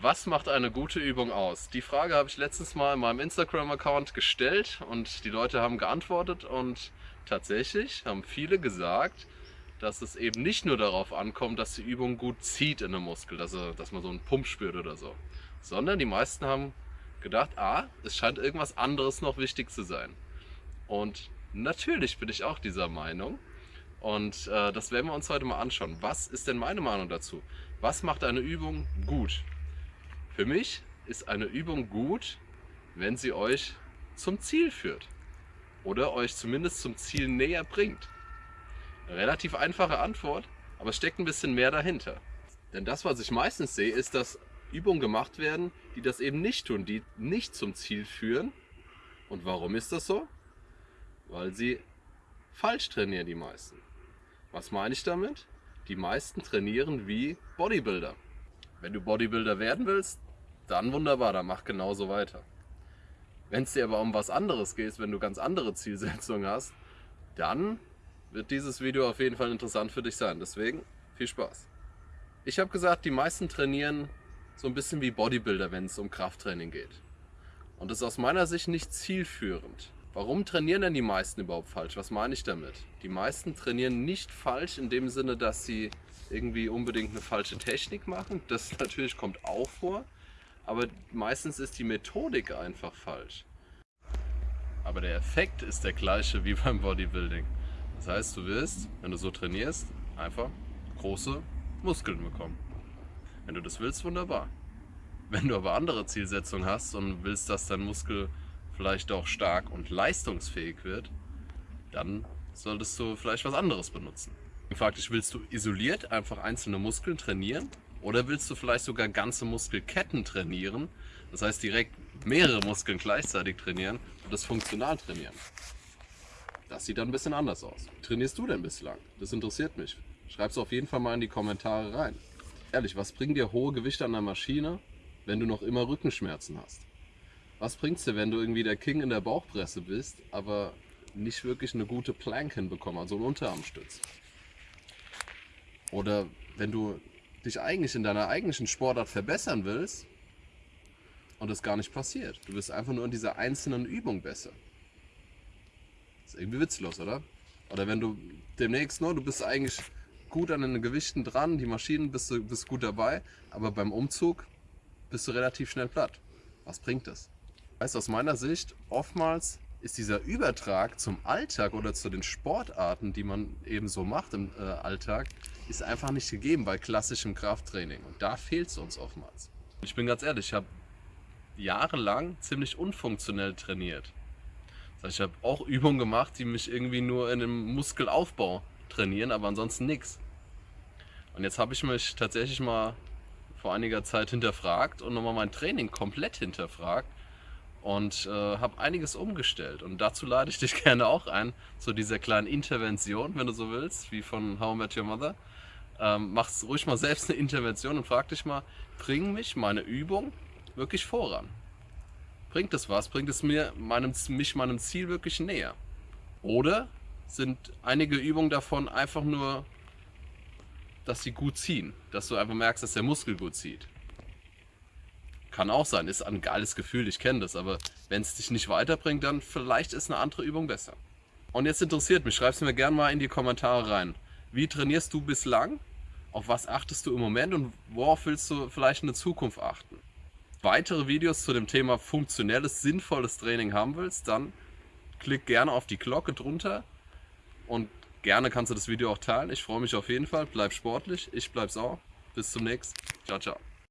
Was macht eine gute Übung aus? Die Frage habe ich letztens mal in meinem Instagram-Account gestellt und die Leute haben geantwortet und tatsächlich haben viele gesagt, dass es eben nicht nur darauf ankommt, dass die Übung gut zieht in den Muskel, dass, er, dass man so einen Pump spürt oder so, sondern die meisten haben gedacht, ah, es scheint irgendwas anderes noch wichtig zu sein. Und natürlich bin ich auch dieser Meinung und äh, das werden wir uns heute mal anschauen. Was ist denn meine Meinung dazu? Was macht eine Übung gut? Für mich ist eine Übung gut, wenn sie euch zum Ziel führt oder euch zumindest zum Ziel näher bringt. Relativ einfache Antwort, aber steckt ein bisschen mehr dahinter. Denn das, was ich meistens sehe, ist, dass Übungen gemacht werden, die das eben nicht tun, die nicht zum Ziel führen. Und warum ist das so? Weil sie falsch trainieren, die meisten. Was meine ich damit? Die meisten trainieren wie Bodybuilder. Wenn du Bodybuilder werden willst, dann wunderbar, dann mach genauso weiter. Wenn es dir aber um was anderes geht, wenn du ganz andere Zielsetzungen hast, dann wird dieses Video auf jeden Fall interessant für dich sein. Deswegen viel Spaß. Ich habe gesagt, die meisten trainieren so ein bisschen wie Bodybuilder, wenn es um Krafttraining geht. Und das ist aus meiner Sicht nicht zielführend. Warum trainieren denn die meisten überhaupt falsch? Was meine ich damit? Die meisten trainieren nicht falsch in dem Sinne, dass sie irgendwie unbedingt eine falsche Technik machen. Das natürlich kommt auch vor aber meistens ist die Methodik einfach falsch. Aber der Effekt ist der gleiche wie beim Bodybuilding. Das heißt, du wirst, wenn du so trainierst, einfach große Muskeln bekommen. Wenn du das willst, wunderbar. Wenn du aber andere Zielsetzungen hast und willst, dass dein Muskel vielleicht auch stark und leistungsfähig wird, dann solltest du vielleicht was anderes benutzen. Faktisch willst du isoliert einfach einzelne Muskeln trainieren oder willst du vielleicht sogar ganze Muskelketten trainieren? Das heißt direkt mehrere Muskeln gleichzeitig trainieren und das funktional trainieren. Das sieht dann ein bisschen anders aus. Wie trainierst du denn bislang? Das interessiert mich. Schreib es auf jeden Fall mal in die Kommentare rein. Ehrlich, was bringen dir hohe Gewichte an der Maschine, wenn du noch immer Rückenschmerzen hast? Was bringt es dir, wenn du irgendwie der King in der Bauchpresse bist, aber nicht wirklich eine gute Plank hinbekommst, also einen Unterarmstütz? Oder wenn du dich eigentlich in deiner eigentlichen Sportart verbessern willst und das gar nicht passiert. Du bist einfach nur in dieser einzelnen Übung besser. ist irgendwie witzlos, oder? Oder wenn du demnächst nur, du bist eigentlich gut an den Gewichten dran, die Maschinen bist du bist gut dabei, aber beim Umzug bist du relativ schnell platt. Was bringt das? Weißt aus meiner Sicht, oftmals ist dieser Übertrag zum Alltag oder zu den Sportarten, die man eben so macht im äh, Alltag, ist einfach nicht gegeben bei klassischem Krafttraining. Und da fehlt es uns oftmals. Ich bin ganz ehrlich, ich habe jahrelang ziemlich unfunktionell trainiert. Ich habe auch Übungen gemacht, die mich irgendwie nur in einem Muskelaufbau trainieren, aber ansonsten nichts. Und jetzt habe ich mich tatsächlich mal vor einiger Zeit hinterfragt und nochmal mein Training komplett hinterfragt und äh, habe einiges umgestellt. Und dazu lade ich dich gerne auch ein, zu dieser kleinen Intervention, wenn du so willst, wie von How I Met Your Mother. Ähm, mach's ruhig mal selbst eine Intervention und frag dich mal, bringt mich meine Übung wirklich voran? Bringt es was? Bringt es mir meinem, mich meinem Ziel wirklich näher? Oder sind einige Übungen davon einfach nur, dass sie gut ziehen? Dass du einfach merkst, dass der Muskel gut zieht? Kann auch sein, ist ein geiles Gefühl, ich kenne das, aber wenn es dich nicht weiterbringt, dann vielleicht ist eine andere Übung besser. Und jetzt interessiert mich, schreib es mir gerne mal in die Kommentare rein. Wie trainierst du bislang? Auf was achtest du im Moment und worauf willst du vielleicht in der Zukunft achten? Weitere Videos zu dem Thema funktionelles, sinnvolles Training haben willst, dann klick gerne auf die Glocke drunter und gerne kannst du das Video auch teilen. Ich freue mich auf jeden Fall. Bleib sportlich, ich bleib's auch. Bis zum nächsten. Ciao, ciao.